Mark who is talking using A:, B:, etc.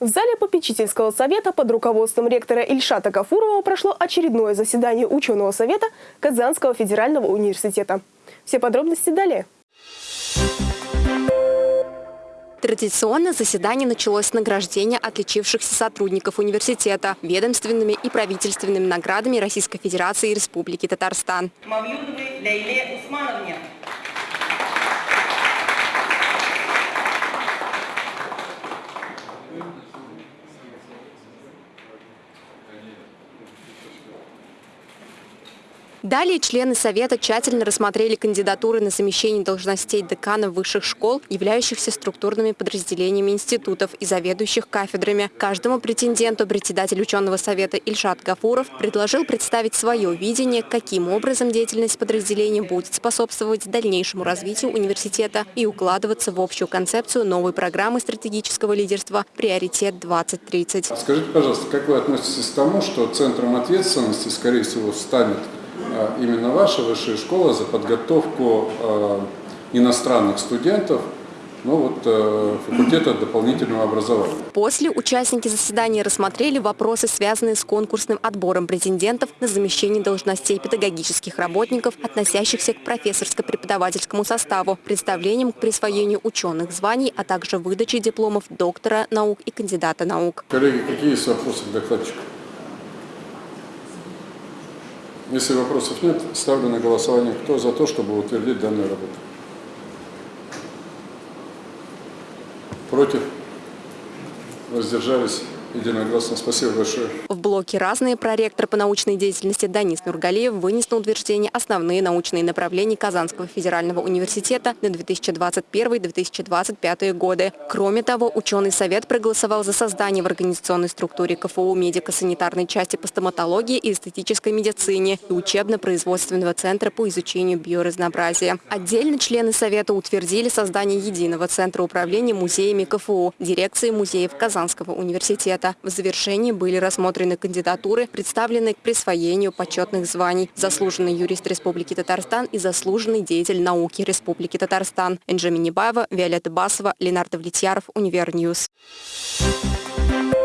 A: В зале попечительского совета под руководством ректора Ильшата Гафурова прошло очередное заседание ученого совета Казанского федерального университета. Все подробности далее.
B: Традиционно заседание началось с награждения отличившихся сотрудников университета ведомственными и правительственными наградами Российской Федерации и Республики Татарстан.
C: Мавлюдовой Лейле Усмановне.
B: Далее члены Совета тщательно рассмотрели кандидатуры на замещение должностей деканов высших школ, являющихся структурными подразделениями институтов и заведующих кафедрами. Каждому претенденту председатель ученого совета Ильшат Гафуров предложил представить свое видение, каким образом деятельность подразделения будет способствовать дальнейшему развитию университета и укладываться в общую концепцию новой программы стратегического лидерства «Приоритет-2030».
D: Скажите, пожалуйста, как вы относитесь к тому, что центром ответственности, скорее всего, станет именно ваша высшая школа за подготовку а, иностранных студентов ну вот, э, факультета дополнительного образования.
B: После участники заседания рассмотрели вопросы, связанные с конкурсным отбором претендентов на замещение должностей педагогических работников, относящихся к профессорско-преподавательскому составу, представлением к присвоению ученых званий, а также выдаче дипломов доктора наук и кандидата наук.
D: Коллеги, какие есть вопросы к докладчику? Если вопросов нет, ставлю на голосование. Кто за то, чтобы утвердить данную работу? Против? Воздержались? Единогласно. Спасибо большое.
B: В блоке «Разные» проректор по научной деятельности Данис Нургалиев вынес на утверждение основные научные направления Казанского федерального университета на 2021-2025 годы. Кроме того, ученый совет проголосовал за создание в организационной структуре КФУ медико-санитарной части по стоматологии и эстетической медицине и учебно-производственного центра по изучению биоразнообразия. Отдельно члены совета утвердили создание единого центра управления музеями КФУ, дирекции музеев Казанского университета совета. В завершении были рассмотрены кандидатуры, представленные к присвоению почетных званий «Заслуженный юрист Республики Татарстан» и «Заслуженный деятель науки Республики Татарстан». Энджи Минибаева, Виолетта Басова, Ленар Довлетьяров, Универ News. Thank you.